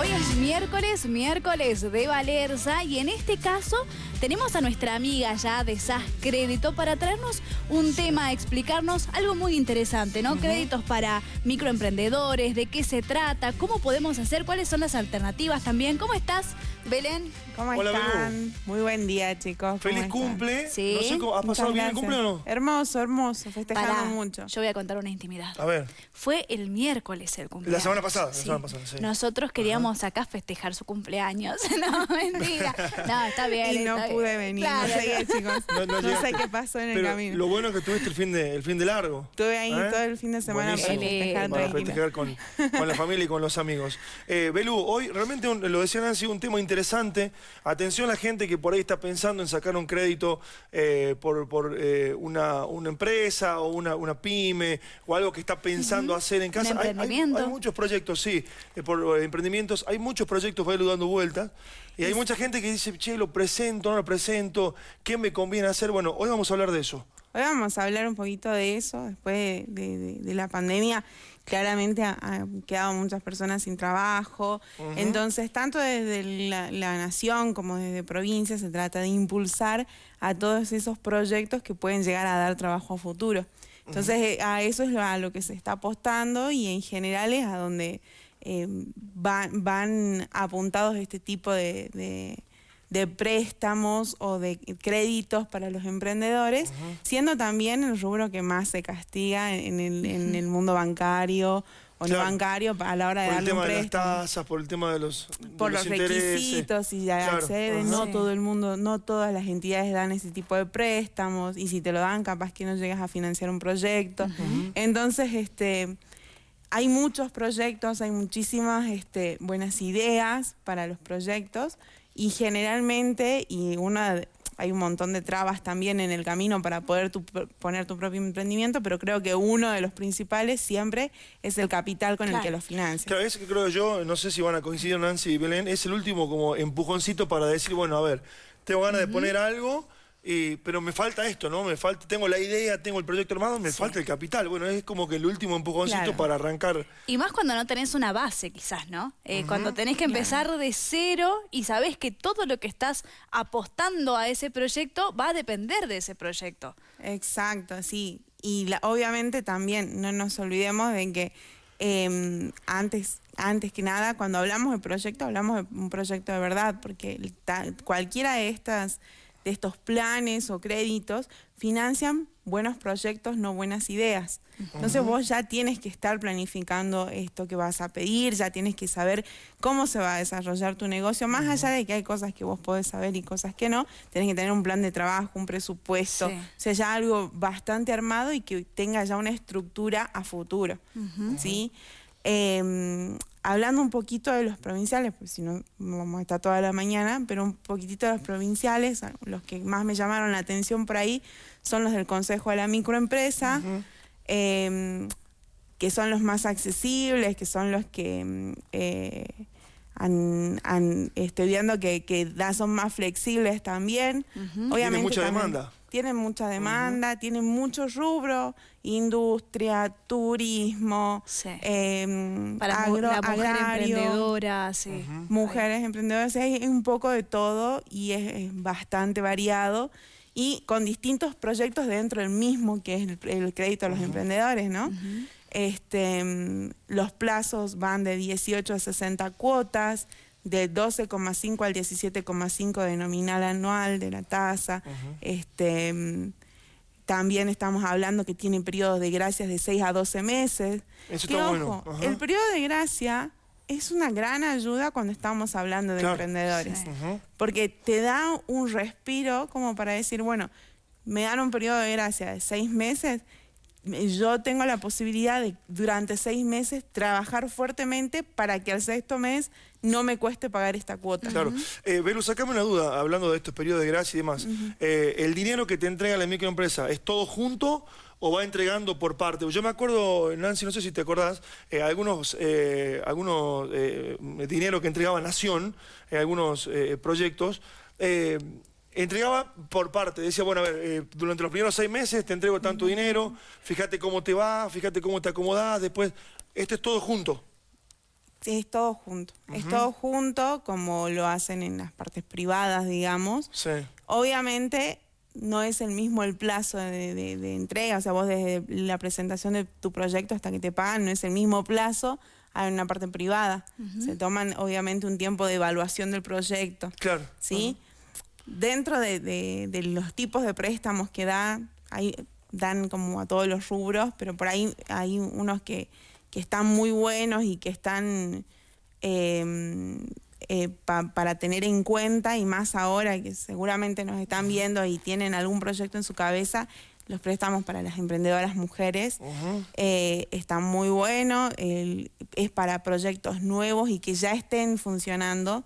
Hoy es miércoles, miércoles de Valerza y en este caso tenemos a nuestra amiga ya de SAS Crédito para traernos un tema, explicarnos algo muy interesante, ¿no? Créditos para microemprendedores, de qué se trata, cómo podemos hacer, cuáles son las alternativas también. ¿Cómo estás, Belén? ¿Cómo Hola, están? Muy buen día, chicos. Feliz cumple. Sí. No sé cómo, ¿has Muchas pasado bien el cumple o no? Hermoso, hermoso. Festejando Pará, mucho. Yo voy a contar una intimidad. A ver. Fue el miércoles el cumpleaños. La semana pasada, la Sí. semana pasada, sí. Nosotros queríamos acá festejar su cumpleaños. no, mentira. No, está bien. Y no pude bien. venir. Claro, no no. chicos. No, No, no sé qué pasó en el camino. lo bueno es que tuviste el fin de, el fin de largo. Estuve ahí ¿Eh? todo el fin de semana para festejar Para festejar con, con la familia y con los amigos. Eh, Belú, hoy realmente un- lo decía Nancy, un tema interesante. Atención a la gente que por ahí está pensando en sacar un crédito eh, por, por, eh, una, una empresa o una, una pyme o algo que está pensando hacer en casa. Hay- hay, muchos proyectos, sí, eh, por emprendimientos. Hay muchos proyectos, Belú, dando vueltas. Y hay mucha gente que dice, che, lo presento, no lo presento, ¿qué me conviene hacer? Bueno, hoy vamos a hablar de eso. Hoy vamos a hablar un poquito de eso. Después de, de- de- de la pandemia, claramente ha- han quedado muchas personas sin trabajo. Entonces, tanto desde la, la nación como desde provincia se trata de impulsar a todos esos proyectos que pueden llegar a dar trabajo a futuro. Entonces, a eso es a lo que se está apostando y en general es a donde eh, van, van apuntados este tipo de, de- préstamos o de créditos para los emprendedores, siendo también el rubro que más se castiga en el, en el mundo bancario o no Claro. bancario a la hora de Por el darle un tema de las préstamo. tasas, por el tema de los, de por los, requisitos y ya Claro, accede, no Sí. todo el mundo, no todas las entidades dan ese tipo de préstamos y si te lo dan capaz que no llegas a financiar un proyecto. Entonces, este hay muchos proyectos, hay muchísimas este, buenas ideas para los proyectos y generalmente, y una hay un montón de trabas también en el camino para poder tu- poner tu propio emprendimiento, pero creo que uno de los principales siempre es el capital con el que lo financias. Claro, ese que creo yo, no sé si van a coincidir Nancy y Belén, es el último como empujoncito para decir, bueno, a ver, tengo ganas de poner algo, y, pero me falta esto, ¿no? Me falta, tengo la idea, tengo el proyecto armado, me falta el capital. Bueno, es como que el último empujoncito Claro. para arrancar. Y más cuando no tenés una base, quizás, ¿no? Eh, Cuando tenés que empezar de cero y sabés que todo lo que estás apostando a ese proyecto va a depender de ese proyecto. Exacto, sí. Y la- obviamente también no nos olvidemos de que eh, antes, antes que nada, cuando hablamos de proyecto, hablamos de un proyecto de verdad, porque ta- cualquiera de estas de estos planes o créditos financian buenos proyectos, no buenas ideas. Entonces vos ya tienes que estar planificando esto que vas a pedir, ya tienes que saber cómo se va a desarrollar tu negocio, más allá de que hay cosas que vos podés saber y cosas que no, tenés que tener un plan de trabajo, un presupuesto, Sí. o sea, ya algo bastante armado y que tenga ya una estructura a futuro, ¿sí? Eh, hablando un poquito de los provinciales, pues si no vamos a estar toda la mañana, pero un poquitito de los provinciales, los que más me llamaron la atención por ahí son los del Consejo de la Microempresa, eh, que son los más accesibles, que son los que mm, eh, han, han- estoy viendo que, que da- son más flexibles también. Tienen mucha también demanda. Tienen mucha demanda, tienen muchos rubros, industria, turismo, Sí. eh, Para agro- la mujer agrario, emprendedora, sí. mujeres emprendedoras, hay un poco de todo y es, es bastante variado y con distintos proyectos dentro del mismo que es el, el crédito a los emprendedores, ¿no? Este, mm, los plazos van de 18 a 60 cuotas, de 12,5 al 17,5 de nominal anual de la tasa. Este, también estamos hablando que tienen periodos de gracias de 6 a 12 meses. Eso Que, está ojo, bueno. El periodo de gracia es una gran ayuda cuando estamos hablando de Claro. emprendedores. Sí. Porque te da un respiro como para decir, bueno, me dan un periodo de gracia de seis meses, me- yo tengo la posibilidad de durante seis meses trabajar fuertemente para que al sexto mes no me cueste pagar esta cuota. Claro. Eh, Belu, sacame una duda, hablando de estos periodos de gracia y demás. Eh, ¿El dinero que te entrega la microempresa es todo junto o va entregando por parte? Yo me acuerdo, Nancy, no sé si te acordás, eh, algunos, eh, algunos dinero que entregaba Nación, eh, algunos proyectos, entregaba por parte, decía, bueno, a ver, eh, durante los primeros seis meses te entrego tanto dinero, fíjate cómo te va, fíjate cómo te acomodás, después, esto es todo junto. es todo junto. Es todo junto, como lo hacen en las partes privadas, digamos. Sí. Obviamente no es el mismo el plazo de, entrega, o sea, vos desde la presentación de tu proyecto hasta que te pagan, no es el mismo plazo hay una parte privada. Se toman obviamente un tiempo de evaluación del proyecto. Claro. ¿Sí? Dentro de, los tipos de préstamos que da, hay, dan como a todos los rubros, pero por ahí hay unos que, que están muy buenos y que están em, eh, para tener en cuenta y más ahora que seguramente nos están viendo y tienen algún proyecto en su cabeza, los préstamos para las emprendedoras mujeres eh, están muy buenos, es para proyectos nuevos y que ya estén funcionando,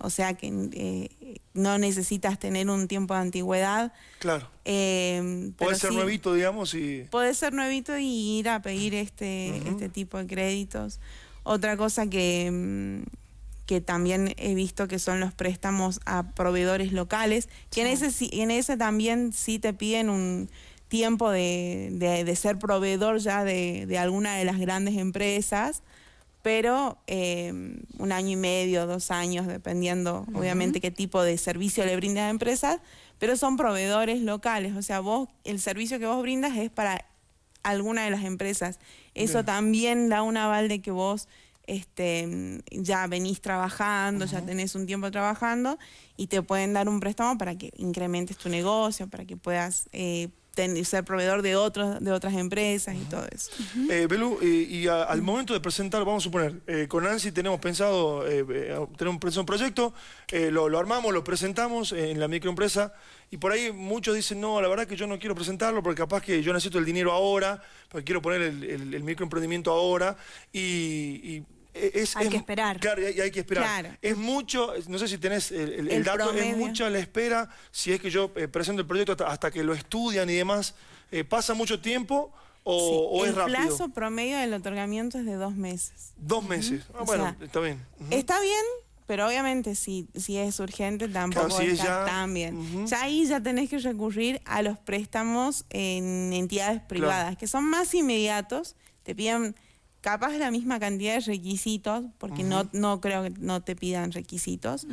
o sea que eh, no necesitas tener un tiempo de antigüedad. Claro. Eh, puede ser nuevito, digamos. y Puede ser nuevito y ir a pedir este, este tipo de créditos. Otra cosa que... Mm, que también he visto que son los préstamos a proveedores locales, que en, ese, en ese también sí te piden un, tiempo de, de, ser proveedor ya de, de, alguna de las grandes empresas, pero eh, un año y medio, dos años, dependiendo obviamente qué tipo de servicio le brindas a empresas, pero son proveedores locales, o sea, vos, el servicio que vos brindas es para alguna de las empresas. Eso también da un aval de que vos este, ya venís trabajando, ya tenés un tiempo trabajando y te pueden dar un préstamo para que incrementes tu negocio, para que puedas eh, ser proveedor de otros de otras empresas y todo eso. Eh, Belú, y al momento de presentar, vamos a suponer, eh, con Nancy tenemos pensado eh, tener un, un proyecto, lo, armamos, lo presentamos en la microempresa y por ahí muchos dicen, no, la verdad que yo no quiero presentarlo porque capaz que yo necesito el dinero ahora, porque quiero poner el, microemprendimiento ahora y hay que esperar. Claro, y hay, que esperar. Es mucho, no sé si tenés el, dato, es mucha la espera, si es que yo eh, presento el proyecto hasta, que lo estudian y demás, eh, ¿pasa mucho tiempo o, es rápido? El plazo promedio del otorgamiento es de dos meses. Dos meses, ah, bueno, está bien. Está bien, pero obviamente si, si es urgente tampoco está tan bien. Ya ahí ya tenés que recurrir a los préstamos en entidades privadas, que son más inmediatos, te piden capaz la misma cantidad de requisitos, porque no, no creo que no te pidan requisitos.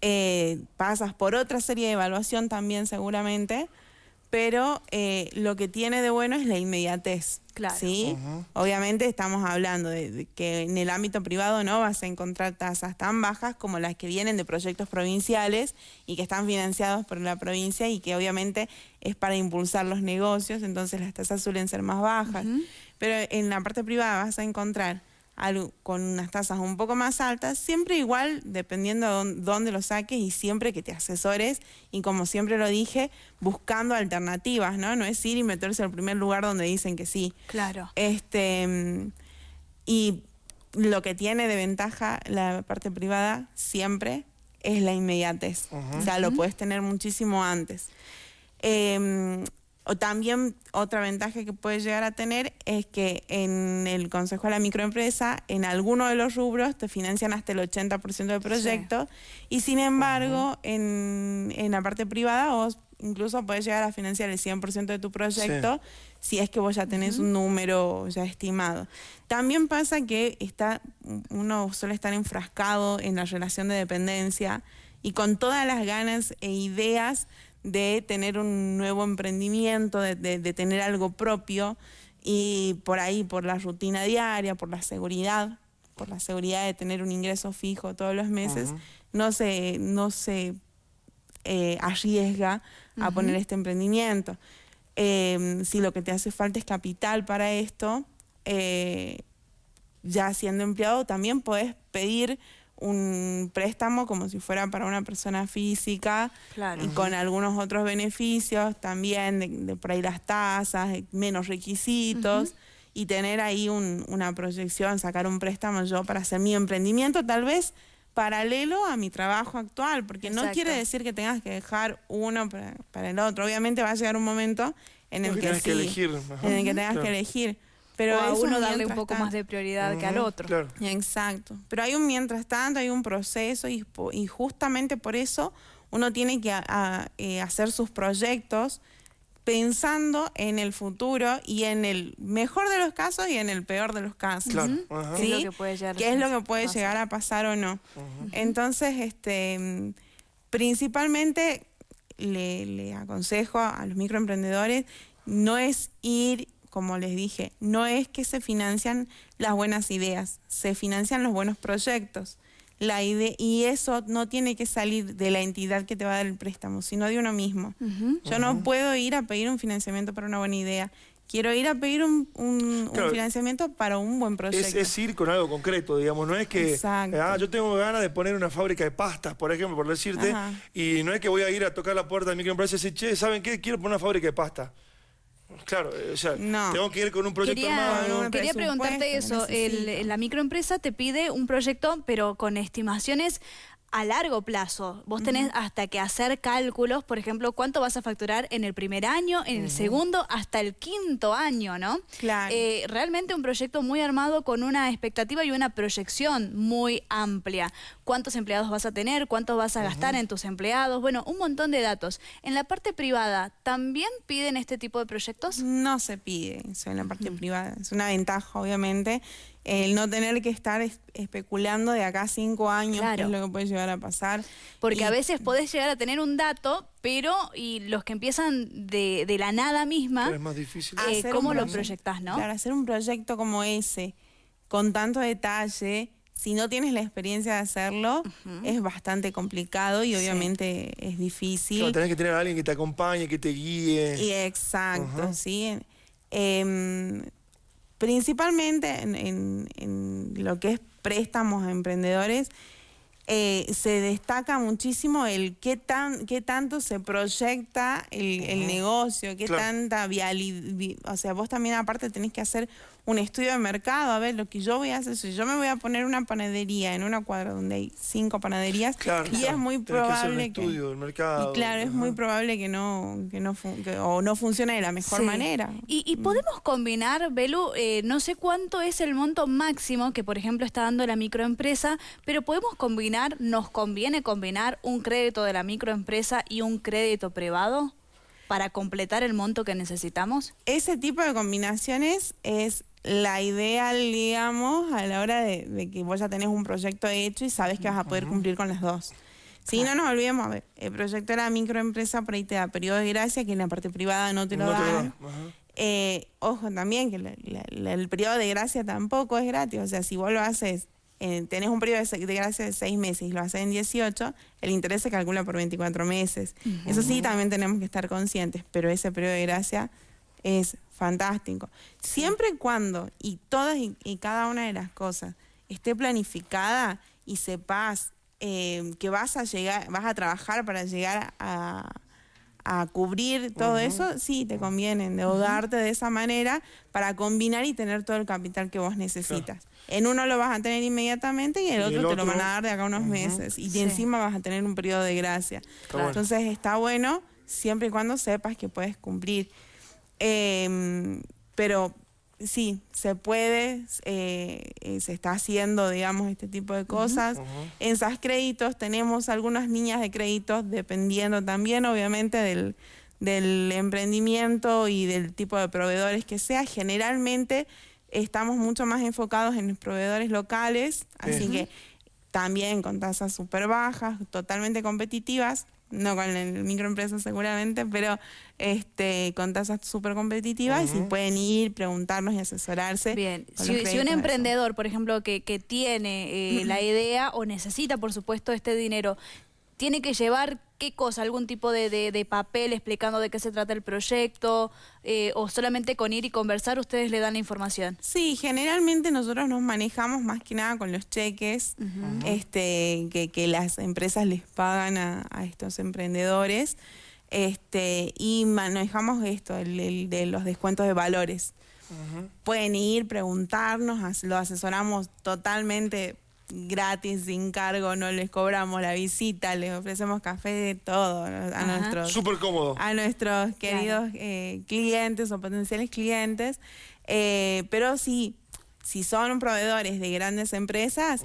Eh, pasas por otra serie de evaluación también seguramente, pero eh, lo que tiene de bueno es la inmediatez. Claro. ¿sí? Obviamente estamos hablando de, que en el ámbito privado no vas a encontrar tasas tan bajas como las que vienen de proyectos provinciales y que están financiados por la provincia y que obviamente es para impulsar los negocios, entonces las tasas suelen ser más bajas. Pero en la parte privada vas a encontrar algo con unas tasas un poco más altas, siempre igual, dependiendo de dónde lo saques y siempre que te asesores y como siempre lo dije, buscando alternativas, ¿no? No es ir y meterse al primer lugar donde dicen que sí. Claro. Este, y lo que tiene de ventaja la parte privada siempre es la inmediatez. O sea, lo puedes tener muchísimo antes. Eh, o también otra ventaja que puede llegar a tener es que en el Consejo de la Microempresa, en alguno de los rubros te financian hasta el 80% del proyecto. Y sin embargo en, la parte privada vos incluso puedes llegar a financiar el 100% de tu proyecto si es que vos ya tenés un número ya estimado. También pasa que está, uno suele estar enfrascado en la relación de dependencia y con todas las ganas e ideas de tener un nuevo emprendimiento, de, tener algo propio y por ahí, por la rutina diaria, por la seguridad, por la seguridad de tener un ingreso fijo todos los meses, no se, no se eh, arriesga a poner este emprendimiento. Em, si lo que te hace falta es capital para esto, eh, ya siendo empleado también puedes pedir un préstamo como si fuera para una persona física y con algunos otros beneficios también, de, por ahí las tasas, menos requisitos. Y tener ahí una proyección, sacar un préstamo yo para hacer mi emprendimiento, tal vez paralelo a mi trabajo actual, porque no quiere decir que tengas que dejar uno para, el otro. Obviamente va a llegar un momento en el que, que elegir. en el que tengas que elegir. Pero a uno darle un poco más de prioridad que al otro. Exacto. Pero hay un mientras tanto, hay un proceso y, justamente por eso uno tiene que eh, hacer sus proyectos pensando en el futuro y en el mejor de los casos y en el peor de los casos. Claro. Ujú. Ajá. ¿Qué es lo ¿sí? que puede llegar ¿Qué es lo que puede llegar a pasar o no? Entonces, este, principalmente le, le aconsejo a los microemprendedores no es ir, como les dije, no es que se financian las buenas ideas, se financian los buenos proyectos. La ide- y eso no tiene que salir de la entidad que te va a dar el préstamo, sino de uno mismo. Yo no puedo ir a pedir un financiamiento para una buena idea. Quiero ir a pedir un, un- un Claro. financiamiento para un buen proyecto. Es, es ir con algo concreto, digamos, no es que, Exacto. ah, yo tengo ganas de poner una fábrica de pastas, por ejemplo, por decirte, Ajá. y no es que voy a ir a tocar la puerta de microempresa y decir, che, ¿saben qué? Quiero poner una fábrica de pasta. Claro, o sea, No. tengo que ir con un proyecto Quería, armado. un quería preguntarte eso. El- la microempresa te pide un proyecto, pero con estimaciones a largo plazo. Vos tenés hasta que hacer cálculos, por ejemplo, cuánto vas a facturar en el primer año, en el segundo, hasta el quinto año, ¿no? Claro. Eh, realmente un proyecto muy armado con una expectativa y una proyección muy amplia. ¿Cuántos empleados vas a tener? ¿Cuánto vas a gastar en tus empleados? Bueno, un montón de datos. En la parte privada, ¿también piden este tipo de proyectos? No se pide eso en la parte privada. Es una ventaja, obviamente, el no tener que estar es- especulando de acá a cinco años qué es lo que puede llegar a pasar. Porque Y- a veces podés llegar a tener un dato, pero y los que empiezan de, de la nada misma, Pero es más difícil. Eh, hacer ¿cómo un lo proyectás, no? Claro, hacer un proyecto como ese, con tanto detalle, si no tienes la experiencia de hacerlo, es bastante complicado y obviamente es difícil. Claro, tenés que tener a alguien que te acompañe, que te guíe. Y exacto, sí. Em, principalmente en, en- lo que es préstamos a emprendedores, eh, se destaca muchísimo el qué tan qué tanto se proyecta el, el negocio, qué Claro. tanta vialidad, o sea, vos también aparte tenés que hacer un estudio de mercado, a ver, lo que yo voy a hacer, si yo me voy a poner una panadería en una cuadra donde hay cinco panaderías, Claro, y es muy tenés que probable estudio mercado. y claro, es muy probable que no, que no fun- que- o no funcione de la mejor Sí. manera. Y, y podemos combinar, Belu, eh, no sé cuánto es el monto máximo que, por ejemplo, está dando la microempresa, pero podemos combinar, nos conviene combinar un crédito de la microempresa y un crédito privado para completar el monto que necesitamos. Ese tipo de combinaciones es la ideal, digamos, a la hora de, de que vos ya tenés un proyecto hecho y sabes que vas a poder cumplir con las dos. Si no nos olvidemos, a ver, el proyecto de la microempresa por ahí te da periodo de gracia, que en la parte privada no te lo No dan. Eh, ojo también que la- la- la- el periodo de gracia tampoco es gratis. O sea, si vos lo haces, eh, tenés un periodo de, gracia de seis meses y lo haces en 18, el interés se calcula por 24 meses. Eso sí, también tenemos que estar conscientes, pero ese periodo de gracia es fantástico. Siempre y cuando, y todas y, y cada una de las cosas, esté planificada y sepas eh, que vas a llegar, vas a trabajar para llegar a, a cubrir todo eso, sí, te conviene endeudarte de esa manera para combinar y tener todo el capital que vos necesitas. En uno lo vas a tener inmediatamente y el Y otro el te lo van a dar de acá unos meses. Y Sí. encima vas a tener un periodo de gracia. Entonces está bueno siempre y cuando sepas que puedes cumplir. Eh, pero sí, se puede, eh, eh, se está haciendo, digamos, este tipo de cosas. En SAS Créditos tenemos algunas líneas de créditos, dependiendo también, obviamente, del, del emprendimiento y del tipo de proveedores que sea. Generalmente estamos mucho más enfocados en los proveedores locales, así que también con tasas súper bajas, totalmente competitivas, no con el microempresa seguramente, pero este con tasas súper competitivas y si pueden ir, preguntarnos y asesorarse. Bien, si, un emprendedor, por ejemplo, que, que tiene eh, la idea o necesita, por supuesto, este dinero, tiene que llevar qué cosa, algún tipo de, de- de papel explicando de qué se trata el proyecto, eh, o solamente con ir y conversar ustedes le dan la información. Sí, generalmente nosotros nos manejamos más que nada con los cheques este, que, que las empresas les pagan a, a estos emprendedores este, y manejamos esto, el, el de los descuentos de valores. Pueden ir, preguntarnos, lo asesoramos totalmente gratis, sin cargo, no les cobramos la visita, les ofrecemos café, todo a Ajá. nuestros Súper cómodo. a nuestros queridos eh, clientes o potenciales clientes. Eh, pero sí, si son proveedores de grandes empresas,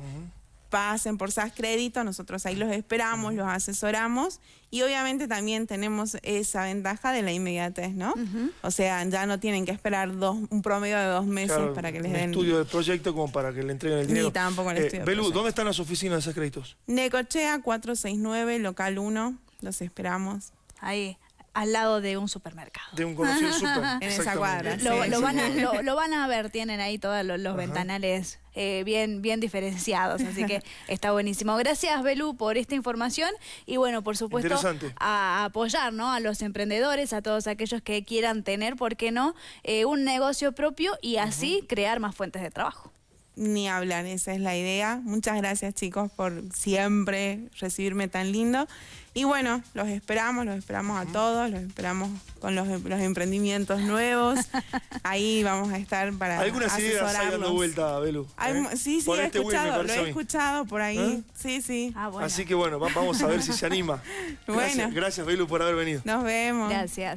pasen por SAS Crédito, nosotros ahí los esperamos, los asesoramos y obviamente también tenemos esa ventaja de la inmediatez, ¿no? O sea, ya no tienen que esperar dos, un promedio de dos meses Claro, para que les un den... estudio del proyecto como para que le entreguen el dinero. tampoco el Eh, estudio Belu. ¿dónde están las oficinas de esos créditos? Necochea 469, local 1, los esperamos. Ahí, al lado de un supermercado. De un conocido súper. En esa cuadra, Lo, Sí. lo van a, lo, lo van a ver, tienen ahí todos los, ventanales eh, bien, bien diferenciados, así que está buenísimo. Gracias, Belú, por esta información y bueno, por supuesto, a apoyar ¿no? a los emprendedores, a todos aquellos que quieran tener, ¿por qué no?, Eh, un negocio propio y así crear más fuentes de trabajo. Ni hablar, esa es la idea. Muchas gracias chicos por siempre recibirme tan lindo. Y bueno, los esperamos, los esperamos a todos, los esperamos con los, los emprendimientos nuevos. Ahí vamos a estar para Algunas ideas hay dando vuelta, Belu. ¿eh? sí, sí, Por he este escuchado, lo he escuchado por ahí. ¿Eh? Sí, sí. Ah, bueno. Así que bueno, va- vamos a ver si se anima. Gracias, Bueno. gracias Belu por haber venido. Nos vemos. Gracias.